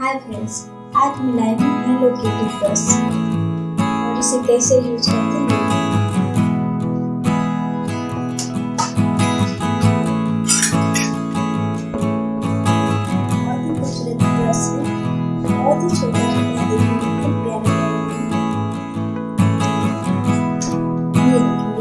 Hi friends आज मैं live hello kitty plus और इसे कैसे यूज़ करते हैं? प्लस बहुत ही छोटा छोटा देखने को प्यारे ये देखिए।